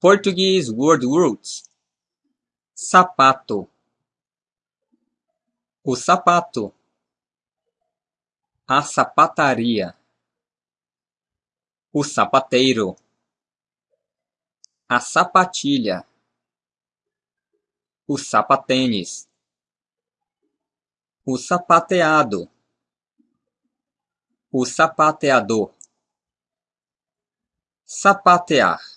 Portuguese word roots. Sapato. O sapato. A sapataria. O sapateiro. A sapatilha. O sapatênis. O sapateado. O sapateador. Sapatear